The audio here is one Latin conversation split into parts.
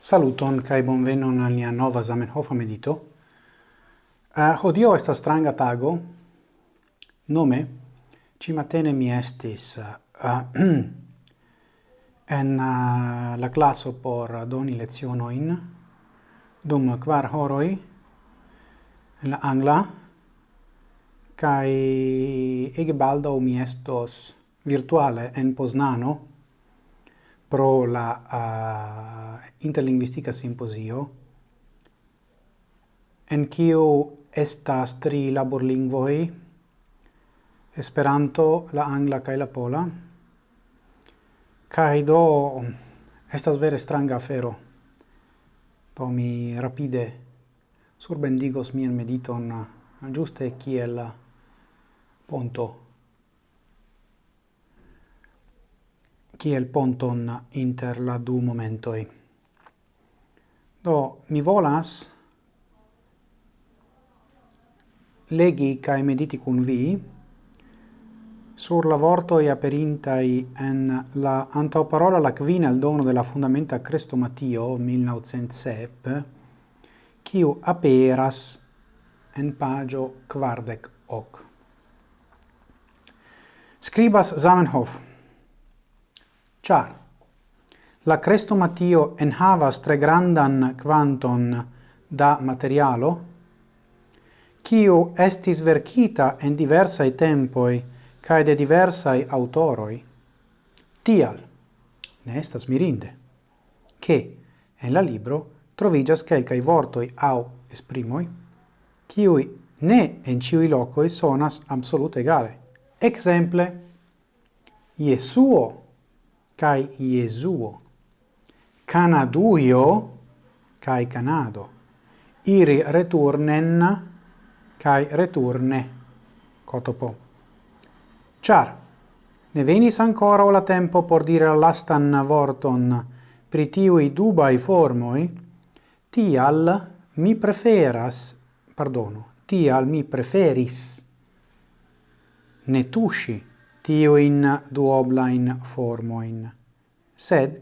Saluton kai bonvenon al nia nova Zamenhof medito. Eh, uh, hodio esta stranga tago. Nome ci matene mi estis uh, en uh, la classo por doni lezionoin dum kvar horoi en la angla kai ege baldo mi estos virtuale en Poznano pro la uh, interlinguistica simposio, en kiu estas tri laborlingvoj, Esperanto, la angla kaj la pola. Kaj do estas vere stranga afero. Do mi rapide surbendigos mian mediton uh, ĝuste kiel uh, ponto kiel ponton inter la du momentoi. Do, mi volas legi cae mediti cun vi sur la vortoi aperintai en la antauparola la quina al dono della fundamenta Crestomatio 1900 sep, quiu aperas en pagio quardec hoc. Scribas Zamenhof, Char la crestomatio enhavas tre grandan quanton da materialo, kiu estis verkita en diversai tempoi cae de diversai autoroi, tial, ne estas mirinde, che en la libro trovigas quelcae vortoi au esprimoi, kiui ne en ciui locoi sonas absolute egale. Exemple, Iesuo kai Iesuo. Canaduio kai Canado. Iri returnen kai returne cotopo. Char, ne venis ancora la tempo por dire lastan vorton pritiui dubai formoi, tial mi preferas, pardono, tial mi preferis ne tusci tiuin duoblain formoin, sed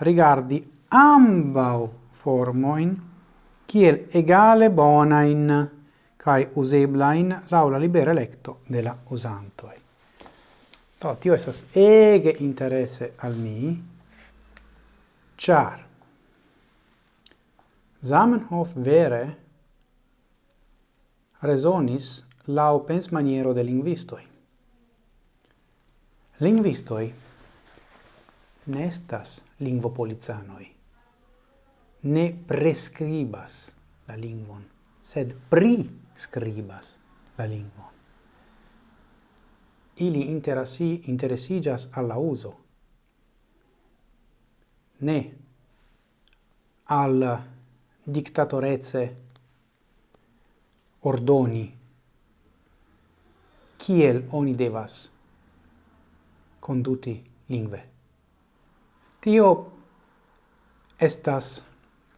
rigardi ambau formoin kiel egale bonain cae useblain laula libera electo de la usantoi. to tio estas ege interesse al mi, char Zamenhof vere resonis lau pens maniero de linguistoi. Lingvistoi nestas lingvopolizanoi. Ne prescribas la lingvon, sed priscribas la lingvon. Ili interasi, interesigas alla uso, ne al dictatoreze ordoni kiel oni devas conduti lingve. Tio estas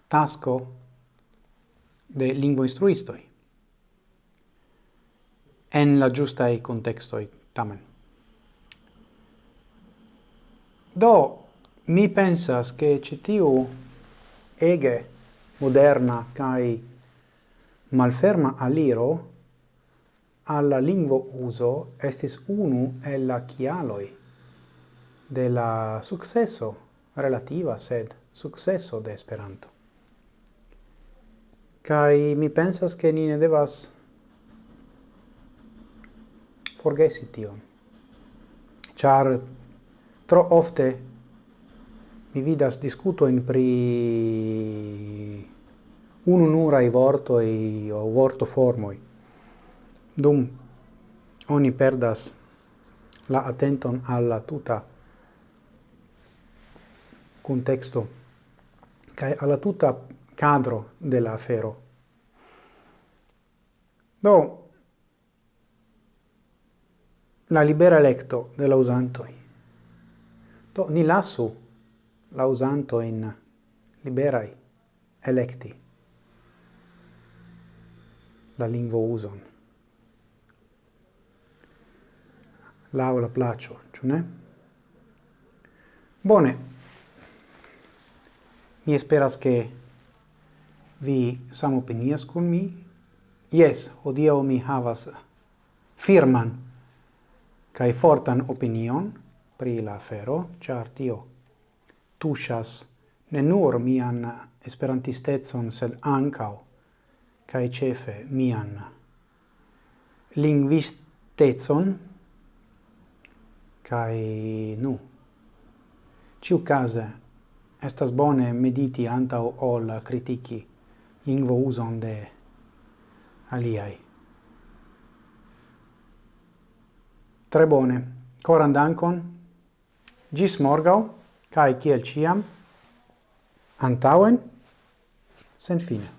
tasco de lingvo instruistoi en la giustai contextoi tamen. Do, mi pensas che citiu ege moderna cae malferma aliro alla lingvo uso estis unu el la chialoi de la successo relativa sed successo de Esperanto. Kai mi pensas ke ni ne devas forgesi tion. Char tro ofte mi vidas discuto in pri ununura i vorto i o vorto formoi. Dum oni perdas la attenton alla tuta contexto kai alla tutta cadro della afero. Do la libera electo della usanto Do ni lasu la usanto in liberai electi la lingua uson. l'aula placio, ciù ne? Bone, Mi esperas che vi samopinias con mi. Yes, hodiaŭ mi havas firman kai fortan opinion pri la afero, char tio tuŝas ne nur mian esperantistecon, sed ancao, kaj cefe mian lingvistecon kai nu ĉiukaze estas bone mediti antau ol critici lingvo uson de aliai. Tre bone. Coran dankon. Gis morgau, cae ciel ciam, antauen, sen fine.